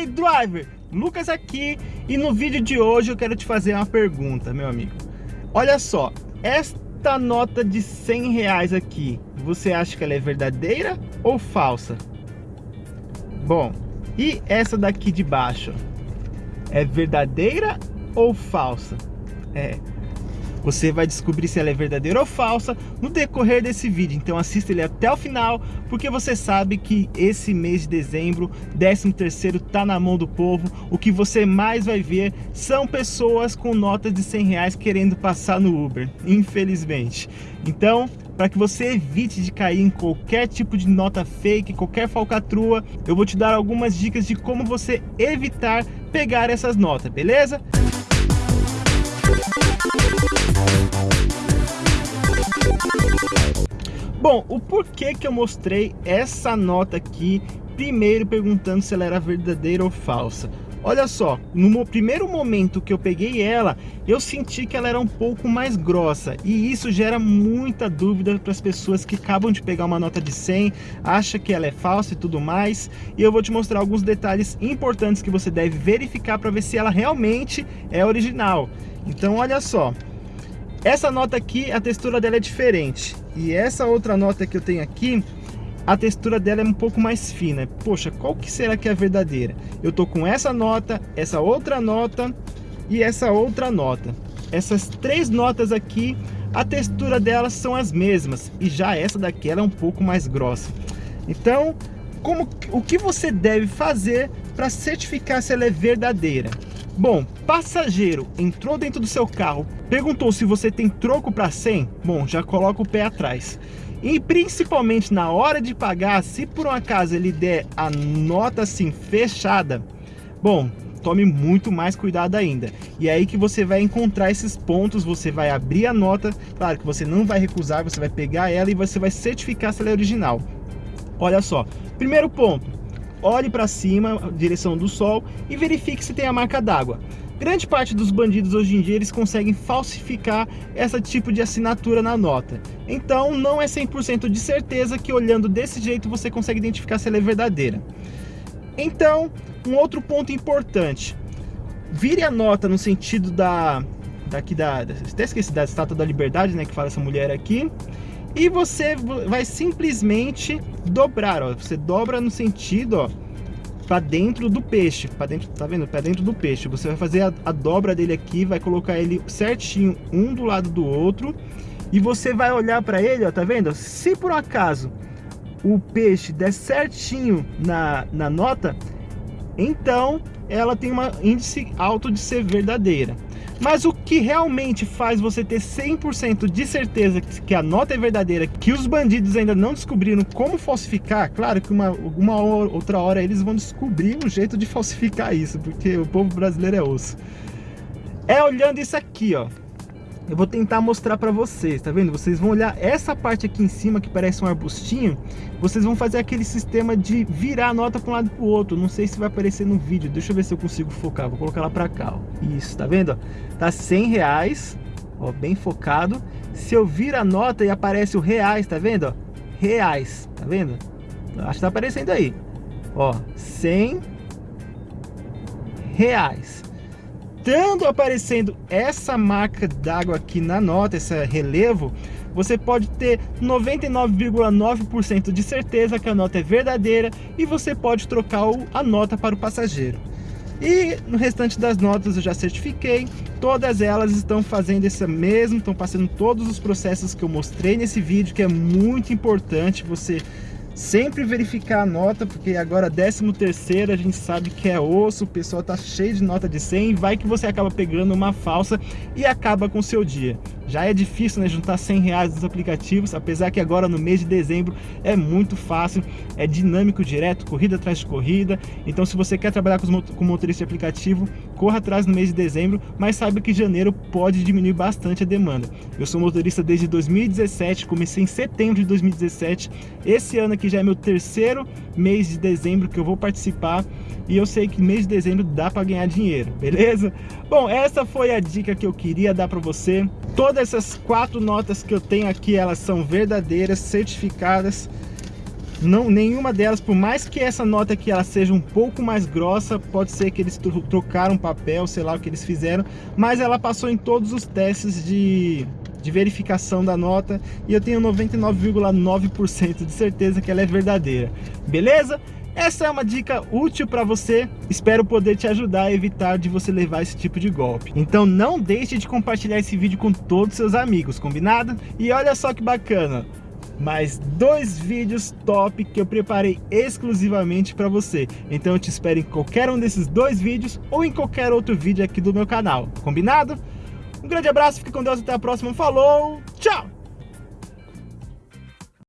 aí, driver? Lucas aqui e no vídeo de hoje eu quero te fazer uma pergunta, meu amigo. Olha só, esta nota de 100 reais aqui, você acha que ela é verdadeira ou falsa? Bom, e essa daqui de baixo, é verdadeira ou falsa? É, você vai descobrir se ela é verdadeira ou falsa no decorrer desse vídeo. Então assista ele até o final, porque você sabe que esse mês de dezembro, 13 terceiro, tá na mão do povo. O que você mais vai ver são pessoas com notas de 100 reais querendo passar no Uber, infelizmente. Então, para que você evite de cair em qualquer tipo de nota fake, qualquer falcatrua, eu vou te dar algumas dicas de como você evitar pegar essas notas, beleza? Bom, o porquê que eu mostrei essa nota aqui, primeiro perguntando se ela era verdadeira ou falsa. Olha só, no primeiro momento que eu peguei ela, eu senti que ela era um pouco mais grossa e isso gera muita dúvida para as pessoas que acabam de pegar uma nota de 100, acha que ela é falsa e tudo mais. E eu vou te mostrar alguns detalhes importantes que você deve verificar para ver se ela realmente é original. Então olha só, essa nota aqui, a textura dela é diferente. E essa outra nota que eu tenho aqui, a textura dela é um pouco mais fina. Poxa, qual que será que é a verdadeira? Eu tô com essa nota, essa outra nota e essa outra nota. Essas três notas aqui, a textura delas são as mesmas. E já essa daqui é um pouco mais grossa. Então, como, o que você deve fazer para certificar se ela é verdadeira? Bom, passageiro entrou dentro do seu carro, perguntou se você tem troco para 100? Bom, já coloca o pé atrás. E principalmente na hora de pagar, se por um acaso ele der a nota assim fechada, bom, tome muito mais cuidado ainda. E é aí que você vai encontrar esses pontos, você vai abrir a nota, claro que você não vai recusar, você vai pegar ela e você vai certificar se ela é original. Olha só, primeiro ponto, olhe para cima, direção do sol e verifique se tem a marca d'água. Grande parte dos bandidos hoje em dia eles conseguem falsificar esse tipo de assinatura na nota. Então não é 100% de certeza que olhando desse jeito você consegue identificar se ela é verdadeira. Então, um outro ponto importante. Vire a nota no sentido da daqui da até esqueci da estátua da liberdade, né, que fala essa mulher aqui. E você vai simplesmente dobrar, ó. Você dobra no sentido, ó, para dentro do peixe, para dentro, tá vendo? Para dentro do peixe. Você vai fazer a, a dobra dele aqui, vai colocar ele certinho um do lado do outro e você vai olhar para ele, ó, tá vendo? Se por acaso o peixe der certinho na, na nota, então ela tem um índice alto de ser verdadeira. Mas o que realmente faz você ter 100% de certeza que a nota é verdadeira, que os bandidos ainda não descobriram como falsificar, claro que uma, uma outra hora eles vão descobrir um jeito de falsificar isso, porque o povo brasileiro é osso. É olhando isso aqui, ó eu vou tentar mostrar para vocês, tá vendo? Vocês vão olhar essa parte aqui em cima que parece um arbustinho, vocês vão fazer aquele sistema de virar a nota para um lado para o outro. Não sei se vai aparecer no vídeo, deixa eu ver se eu consigo focar. Vou colocar ela para cá, ó. Isso, tá vendo? Tá 100 reais, ó, bem focado. Se eu vir a nota e aparece o reais, tá vendo? Reais, tá vendo? Acho que tá aparecendo aí. Ó, 100 reais estando aparecendo essa marca d'água aqui na nota, esse relevo, você pode ter 99,9% de certeza que a nota é verdadeira e você pode trocar a nota para o passageiro. E no restante das notas eu já certifiquei, todas elas estão fazendo esse mesmo, estão passando todos os processos que eu mostrei nesse vídeo, que é muito importante você Sempre verificar a nota, porque agora 13 terceiro a gente sabe que é osso, o pessoal tá cheio de nota de 100, vai que você acaba pegando uma falsa e acaba com o seu dia. Já é difícil né, juntar 100 reais dos aplicativos, apesar que agora no mês de dezembro é muito fácil, é dinâmico direto, corrida atrás de corrida. Então se você quer trabalhar com motorista de aplicativo, corra atrás no mês de dezembro, mas saiba que janeiro pode diminuir bastante a demanda. Eu sou motorista desde 2017, comecei em setembro de 2017. Esse ano aqui já é meu terceiro mês de dezembro que eu vou participar e eu sei que mês de dezembro dá para ganhar dinheiro, beleza? Bom, essa foi a dica que eu queria dar para você. Todas essas quatro notas que eu tenho aqui, elas são verdadeiras, certificadas. não, nenhuma delas, por mais que essa nota aqui ela seja um pouco mais grossa, pode ser que eles trocaram papel, sei lá o que eles fizeram, mas ela passou em todos os testes de, de verificação da nota e eu tenho 99,9% de certeza que ela é verdadeira. Beleza? Essa é uma dica útil para você, espero poder te ajudar a evitar de você levar esse tipo de golpe. Então não deixe de compartilhar esse vídeo com todos os seus amigos, combinado? E olha só que bacana, mais dois vídeos top que eu preparei exclusivamente para você. Então eu te espero em qualquer um desses dois vídeos ou em qualquer outro vídeo aqui do meu canal, combinado? Um grande abraço, fique com Deus, até a próxima, falou, tchau!